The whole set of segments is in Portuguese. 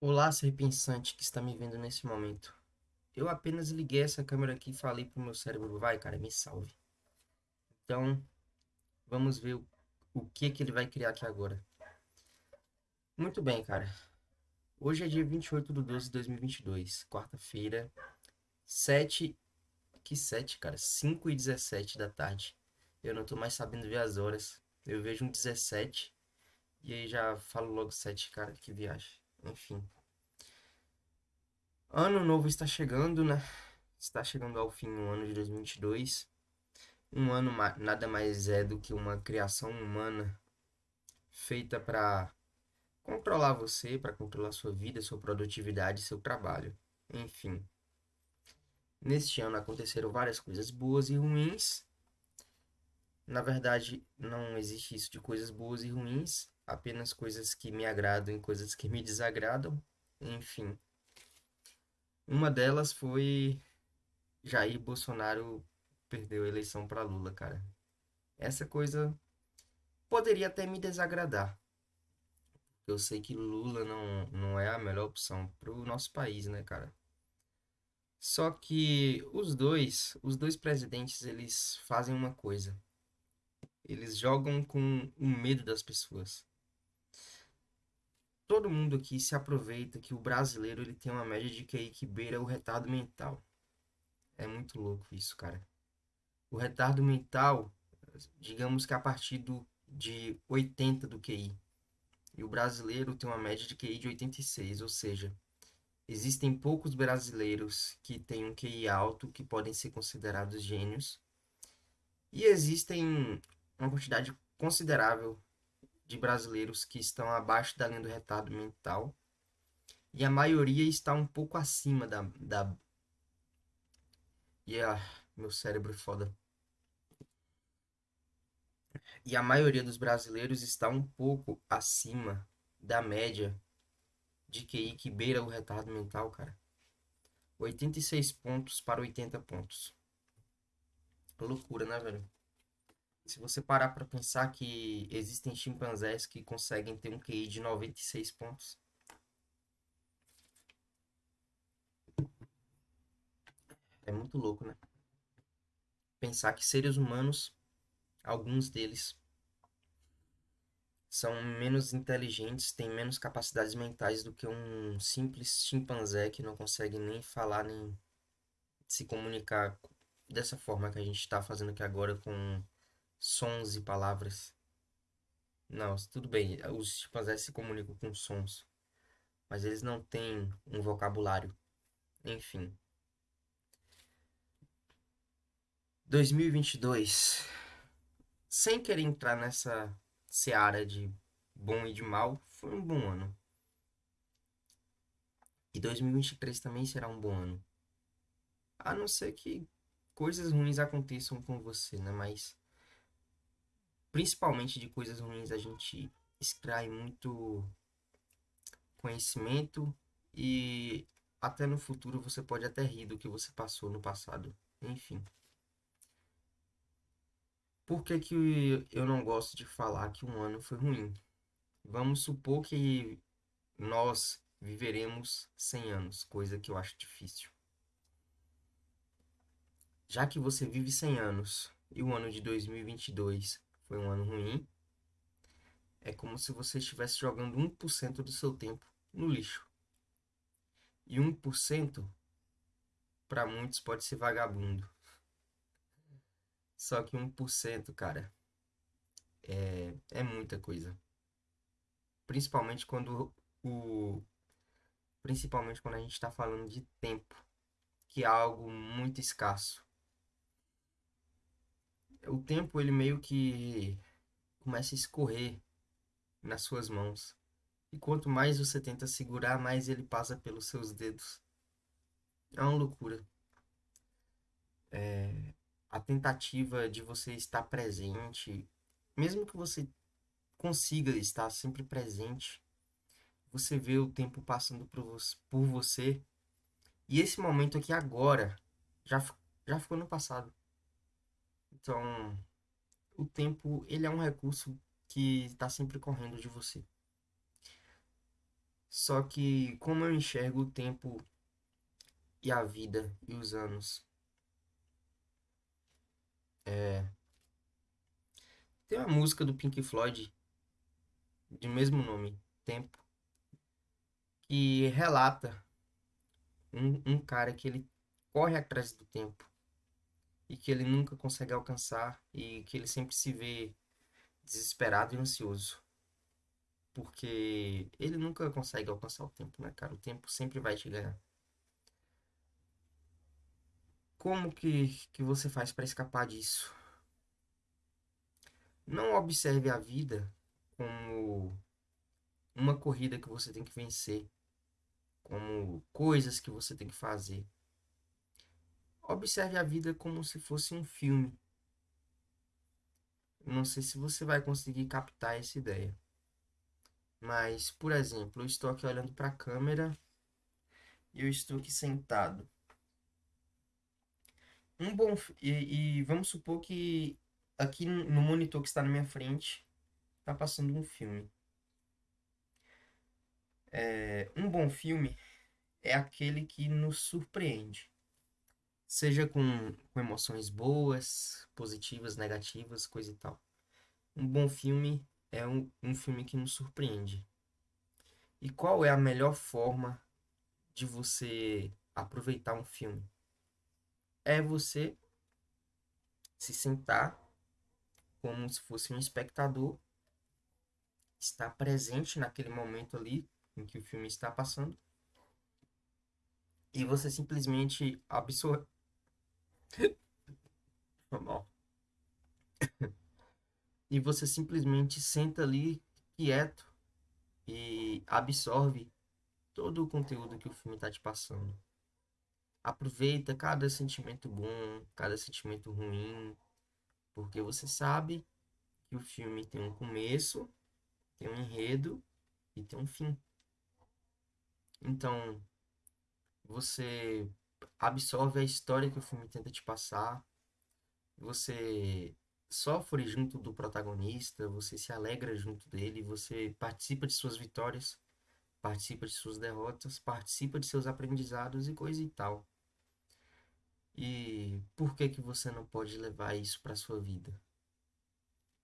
Olá, ser pensante que está me vendo nesse momento. Eu apenas liguei essa câmera aqui e falei pro meu cérebro, vai, cara, me salve. Então, vamos ver o, o que que ele vai criar aqui agora. Muito bem, cara. Hoje é dia 28 de 12 de 2022, quarta-feira, 7... Que 7, cara? 5 e 17 da tarde. Eu não tô mais sabendo ver as horas. Eu vejo um 17 e aí já falo logo 7, cara, que viagem. Enfim. Ano novo está chegando, né? Está chegando ao fim o ano de 2022. Um ano nada mais é do que uma criação humana feita para controlar você, para controlar sua vida, sua produtividade, seu trabalho. Enfim. Neste ano aconteceram várias coisas boas e ruins. Na verdade, não existe isso de coisas boas e ruins, apenas coisas que me agradam e coisas que me desagradam. Enfim. Uma delas foi Jair Bolsonaro perdeu a eleição para Lula, cara. Essa coisa poderia até me desagradar. Eu sei que Lula não, não é a melhor opção para o nosso país, né, cara? Só que os dois, os dois presidentes, eles fazem uma coisa. Eles jogam com o medo das pessoas. Todo mundo aqui se aproveita que o brasileiro ele tem uma média de QI que beira o retardo mental. É muito louco isso, cara. O retardo mental, digamos que a partir do, de 80 do QI. E o brasileiro tem uma média de QI de 86, ou seja, Existem poucos brasileiros que têm um QI alto que podem ser considerados gênios. E existem uma quantidade considerável de brasileiros que estão abaixo da linha do retardo mental. E a maioria está um pouco acima da. da... E ah, meu cérebro é foda. E a maioria dos brasileiros está um pouco acima da média de QI que beira o retardo mental, cara. 86 pontos para 80 pontos. Loucura, né, velho? Se você parar para pensar que existem chimpanzés que conseguem ter um QI de 96 pontos. É muito louco, né? Pensar que seres humanos, alguns deles, são menos inteligentes, têm menos capacidades mentais do que um simples chimpanzé que não consegue nem falar nem se comunicar dessa forma que a gente está fazendo aqui agora com sons e palavras. Não, tudo bem, os chimpanzés se comunicam com sons, mas eles não têm um vocabulário. Enfim. 2022. Sem querer entrar nessa seara de bom e de mal, foi um bom ano. E 2023 também será um bom ano. A não ser que coisas ruins aconteçam com você, né? Mas principalmente de coisas ruins a gente extrai muito conhecimento e até no futuro você pode até rir do que você passou no passado. Enfim. Por que, que eu não gosto de falar que um ano foi ruim? Vamos supor que nós viveremos 100 anos, coisa que eu acho difícil. Já que você vive 100 anos e o ano de 2022 foi um ano ruim, é como se você estivesse jogando 1% do seu tempo no lixo. E 1% para muitos pode ser vagabundo. Só que 1%, cara, é, é muita coisa. Principalmente quando o principalmente quando a gente está falando de tempo, que é algo muito escasso. O tempo ele meio que começa a escorrer nas suas mãos. E quanto mais você tenta segurar, mais ele passa pelos seus dedos. É uma loucura. É, a tentativa de você estar presente, mesmo que você consiga estar sempre presente, você vê o tempo passando por você. E esse momento aqui agora já, já ficou no passado. Então, o tempo, ele é um recurso que está sempre correndo de você. Só que como eu enxergo o tempo e a vida e os anos. É... Tem uma música do Pink Floyd de mesmo nome, Tempo, que relata um, um cara que ele corre atrás do tempo e que ele nunca consegue alcançar e que ele sempre se vê desesperado e ansioso. Porque ele nunca consegue alcançar o tempo, né, cara? O tempo sempre vai te ganhar. Como que, que você faz para escapar disso? Não observe a vida como uma corrida que você tem que vencer, como coisas que você tem que fazer. Observe a vida como se fosse um filme. Não sei se você vai conseguir captar essa ideia. Mas, por exemplo, eu estou aqui olhando para a câmera e eu estou aqui sentado. Um bom e, e vamos supor que aqui no monitor que está na minha frente está passando um filme. É, um bom filme é aquele que nos surpreende seja com, com emoções boas, positivas, negativas, coisa e tal. Um bom filme é um, um filme que nos surpreende. E qual é a melhor forma de você aproveitar um filme? É você se sentar como se fosse um espectador, estar presente naquele momento ali em que o filme está passando e você simplesmente Normal. E você simplesmente senta ali quieto e absorve todo o conteúdo que o filme está te passando. Aproveita cada sentimento bom, cada sentimento ruim, porque você sabe que o filme tem um começo, tem um enredo e tem um fim. Então, você absorve a história que o filme tenta te passar. Você sofre junto do protagonista, você se alegra junto dele, você participa de suas vitórias, participa de suas derrotas, participa de seus aprendizados e coisa e tal. E por que que você não pode levar isso para sua vida?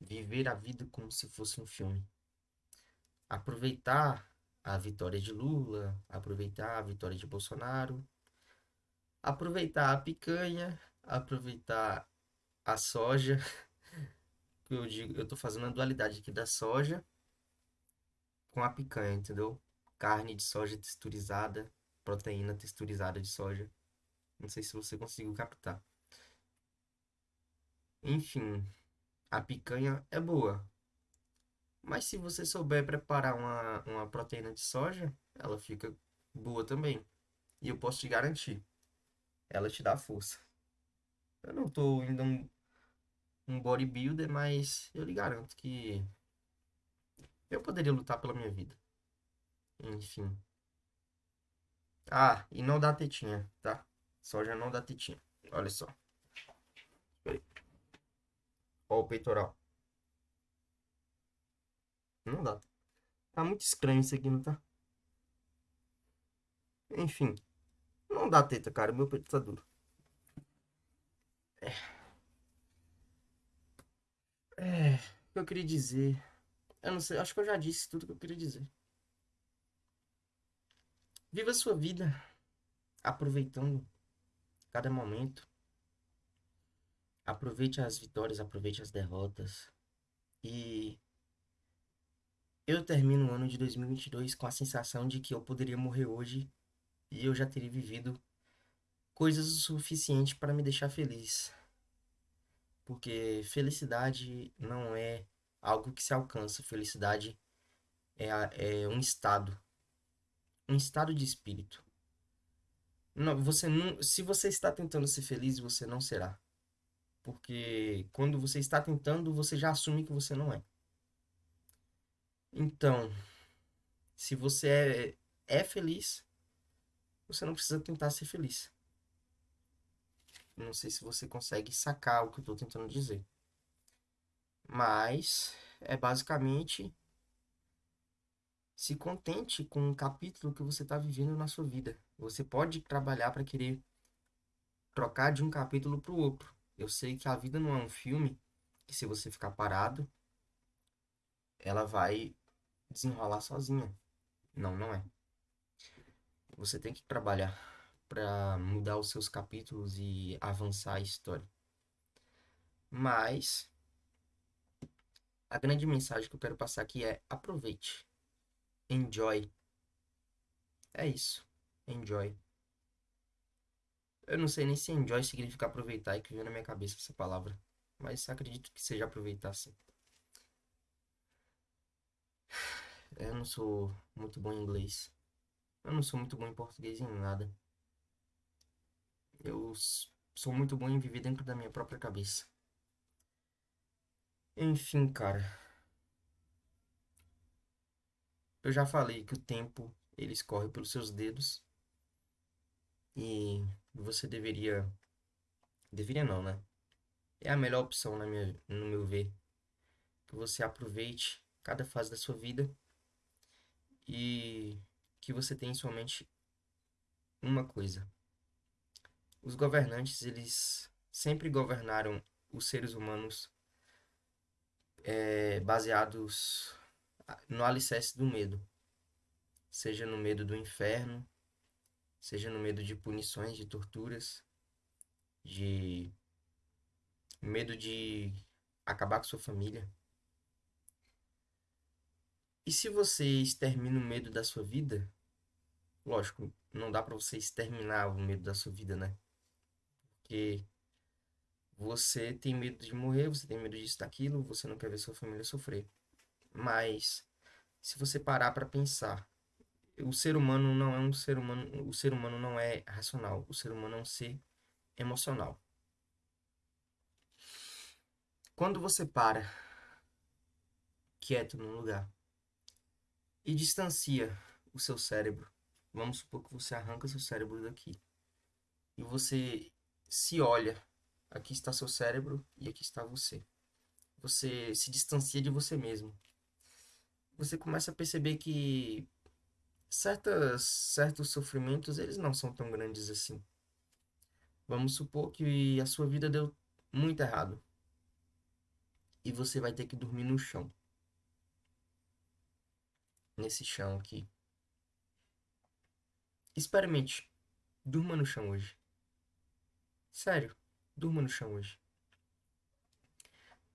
Viver a vida como se fosse um filme. Aproveitar a vitória de Lula, aproveitar a vitória de Bolsonaro, aproveitar a picanha, aproveitar a soja. Eu digo, eu tô fazendo a dualidade aqui da soja com a picanha, entendeu? Carne de soja texturizada, proteína texturizada de soja. Não sei se você conseguiu captar. Enfim, a picanha é boa. Mas se você souber preparar uma, uma proteína de soja, ela fica boa também. E eu posso te garantir ela te dá força. Eu não tô ainda um, um bodybuilder, mas eu lhe garanto que eu poderia lutar pela minha vida. Enfim. Ah, e não dá tetinha, tá? Soja não dá tetinha. Olha só. Olha o peitoral. Não dá. Tá muito estranho isso aqui, não tá? Enfim. Não dá teta, cara. Meu peito tá duro. É. É. O que eu queria dizer. Eu não sei. Acho que eu já disse tudo que eu queria dizer. Viva a sua vida. Aproveitando cada momento. Aproveite as vitórias, aproveite as derrotas. E eu termino o ano de 2022 com a sensação de que eu poderia morrer hoje e eu já teria vivido coisas o suficiente para me deixar feliz. Porque felicidade não é algo que se alcança, felicidade é, é um estado, um estado de espírito. Não, você não, se você está tentando ser feliz, você não será. Porque quando você está tentando, você já assume que você não é. Então, se você é, é feliz, você não precisa tentar ser feliz. Não sei se você consegue sacar o que eu estou tentando dizer. Mas é basicamente Se contente com o capítulo que você está vivendo na sua vida. Você pode trabalhar para querer trocar de um capítulo para o outro. Eu sei que a vida não é um filme que se você ficar parado, ela vai desenrolar sozinha. Não, não é. Você tem que trabalhar para mudar os seus capítulos e avançar a história. Mas a grande mensagem que eu quero passar aqui é aproveite. Enjoy. É isso. Enjoy. Eu não sei nem se enjoy significa aproveitar e que veio na minha cabeça essa palavra. Mas acredito que seja aproveitar sim. Eu não sou muito bom em inglês. Eu não sou muito bom em português em nada. Eu sou muito bom em viver dentro da minha própria cabeça. Enfim, cara. Eu já falei que o tempo ele escorre pelos seus dedos e você deveria deveria não, né? É a melhor opção na minha, no meu ver que você aproveite cada fase da sua vida e que você tenha em sua mente uma coisa. Os governantes, eles sempre governaram os seres humanos é, baseados no alicerce do medo. Seja no medo do inferno, seja no medo de punições, de torturas, de medo de acabar com sua família. E se você extermina o medo da sua vida, lógico, não dá para você exterminar o medo da sua vida, né? Porque você tem medo de morrer, você tem medo disso, daquilo, você não quer ver sua família sofrer. Mas se você parar para pensar, o ser humano não é um ser humano, o ser humano não é racional, o ser humano é um ser emocional. Quando você para quieto num lugar e distancia o seu cérebro, vamos supor que você arranca seu cérebro daqui e você se olha, aqui está seu cérebro e aqui está você. Você se distancia de você mesmo. Você começa a perceber que certas, certos sofrimentos eles não são tão grandes assim. Vamos supor que a sua vida deu muito errado e você vai ter que dormir no chão. Nesse chão aqui. Experimente. Durma no chão hoje. Sério, durma no chão hoje.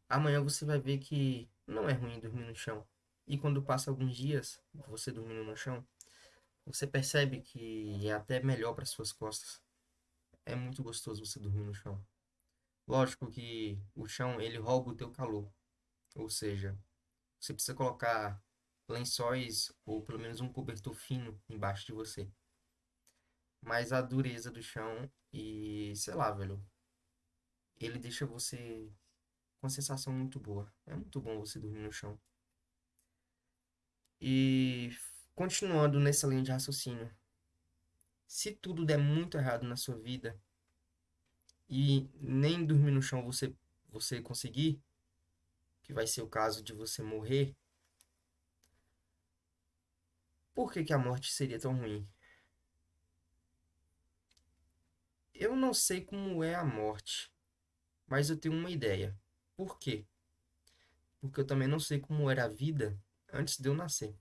Amanhã você vai ver que não é ruim dormir no chão. E quando passa alguns dias, você dormindo no chão, você percebe que é até melhor para suas costas. É muito gostoso você dormir no chão. Lógico que o chão ele rouba o teu calor. Ou seja, você precisa colocar lençóis ou pelo menos um cobertor fino embaixo de você. Mas a dureza do chão e, sei lá, velho, ele deixa você com uma sensação muito boa. É muito bom você dormir no chão. E continuando nessa linha de raciocínio, se tudo der muito errado na sua vida, e nem dormir no chão você, você conseguir, que vai ser o caso de você morrer, por que, que a morte seria tão ruim? Eu não sei como é a morte, mas eu tenho uma ideia. Por quê? Porque eu também não sei como era a vida antes de eu nascer.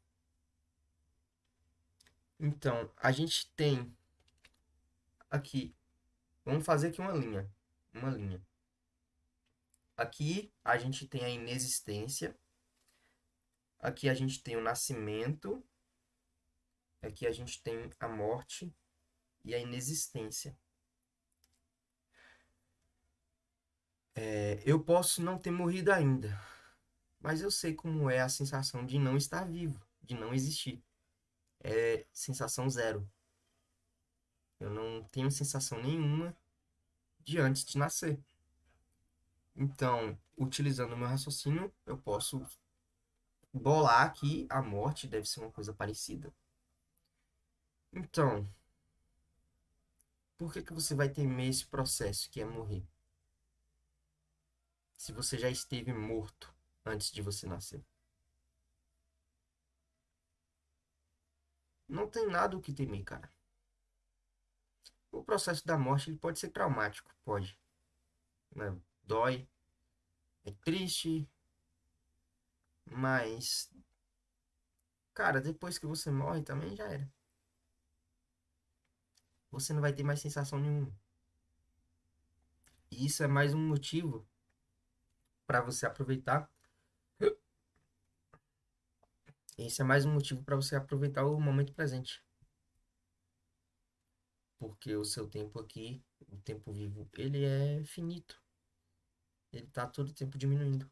Então, a gente tem aqui Vamos fazer aqui uma linha. Uma linha. Aqui a gente tem a inexistência. Aqui a gente tem o nascimento. Aqui a gente tem a morte e a inexistência. É, eu posso não ter morrido ainda, mas eu sei como é a sensação de não estar vivo, de não existir. É sensação zero. Eu não tenho sensação nenhuma de antes de nascer. Então, utilizando o meu raciocínio, eu posso bolar que a morte deve ser uma coisa parecida. Então, por que, que você vai temer esse processo que é morrer? Se você já esteve morto antes de você nascer. Não tem nada o que temer, cara. O processo da morte ele pode ser traumático, pode. Né? Dói, é triste, mas, cara, depois que você morre também já era. Você não vai ter mais sensação nenhuma. E isso é mais um motivo para você aproveitar. Esse é mais um motivo para você aproveitar o momento presente. Porque o seu tempo aqui, o tempo vivo, ele é finito. Ele tá todo tempo diminuindo.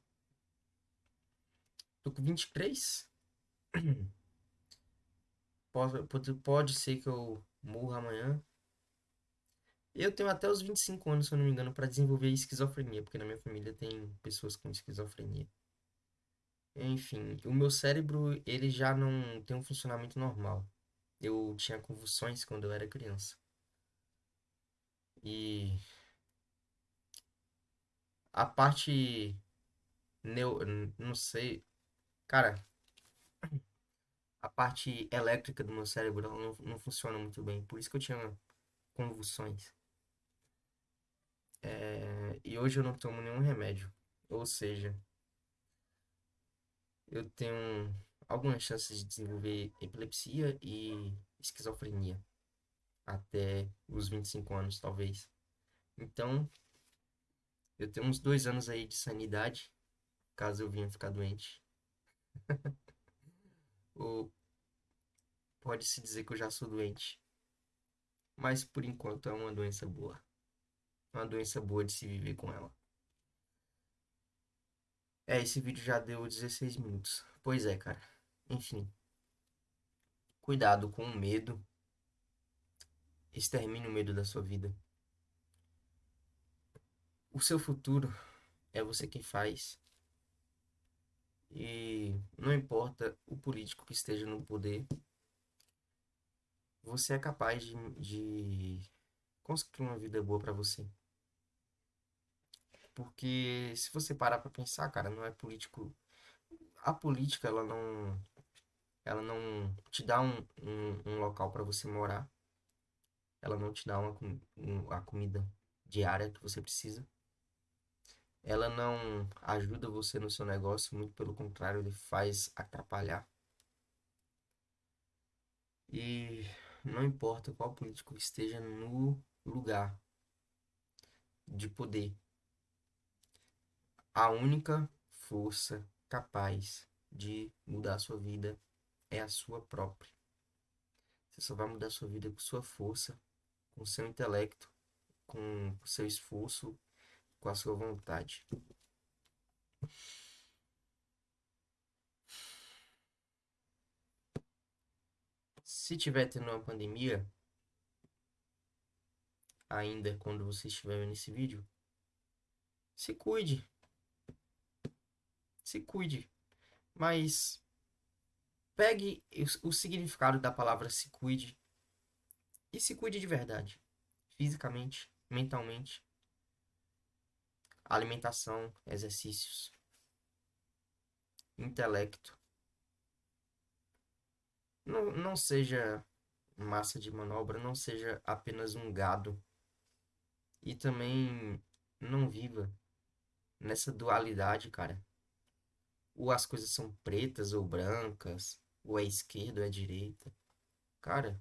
Tô com 23. Pode, pode, pode ser que eu morra amanhã. Eu tenho até os 25 anos, se eu não me engano, para desenvolver esquizofrenia, porque na minha família tem pessoas com esquizofrenia. Enfim, o meu cérebro, ele já não tem um funcionamento normal. Eu tinha convulsões quando eu era criança. E a parte neu, não sei, cara, a parte elétrica do meu cérebro não, não funciona muito bem, por isso que eu tinha convulsões. É, e hoje eu não tomo nenhum remédio, ou seja, eu tenho algumas chances de desenvolver epilepsia e esquizofrenia até os 25 anos, talvez. Então, eu tenho uns dois anos aí de sanidade, caso eu venha ficar doente. Ou pode-se dizer que eu já sou doente. Mas por enquanto é uma doença boa. Uma doença boa de se viver com ela. É, esse vídeo já deu 16 minutos. Pois é, cara. Enfim. Cuidado com o medo. Extermine o medo da sua vida. O seu futuro é você quem faz. E não importa o político que esteja no poder, você é capaz de, de construir uma vida boa para você. Porque se você parar para pensar, cara, não é político. A política, ela não. Ela não te dá um, um, um local para você morar. Ela não te dá uma, um, a comida diária que você precisa. Ela não ajuda você no seu negócio, muito pelo contrário, ele faz atrapalhar. E não importa qual político esteja no lugar de poder, a única força capaz de mudar a sua vida é a sua própria. Você só vai mudar a sua vida com sua força, com seu intelecto, com seu esforço, com a sua vontade. Se tiver tendo uma pandemia, ainda quando você estiver vendo esse vídeo, se cuide. Se cuide. Mas pegue o, significado da palavra se cuide e se cuide de verdade. Fisicamente, mentalmente. Alimentação, exercícios. Intelecto. Não, não seja massa de manobra, não seja apenas um gado. E também não viva nessa dualidade, cara. Ou as coisas são pretas ou brancas, ou é esquerda ou é direita. Cara,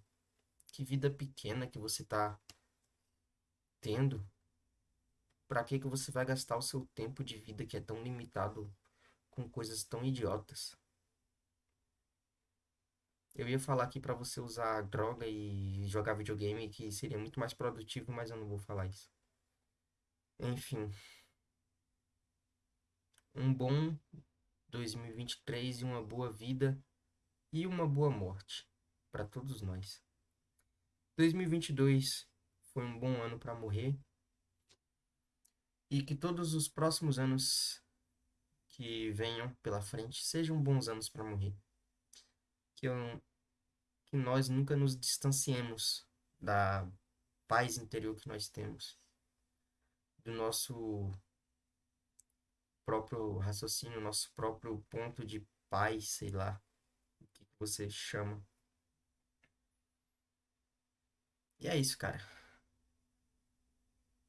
que vida pequena que você tá tendo. Pra que que você vai gastar o seu tempo de vida que é tão limitado com coisas tão idiotas? Eu ia falar aqui para você usar droga e jogar videogame, que seria muito mais produtivo, mas eu não vou falar isso. Enfim. Um bom 2023 e uma boa vida e uma boa morte para todos nós. 2022 foi um bom ano para morrer e que todos os próximos anos que venham pela frente sejam bons anos para morrer. Que eu que nós nunca nos distanciemos da paz interior que nós temos, do nosso próprio raciocínio, nosso próprio ponto de paz, sei lá, o que você chama. E é isso, cara.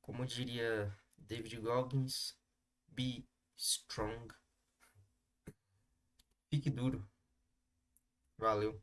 Como diria David Goggins, be strong. Fique duro. Valeu.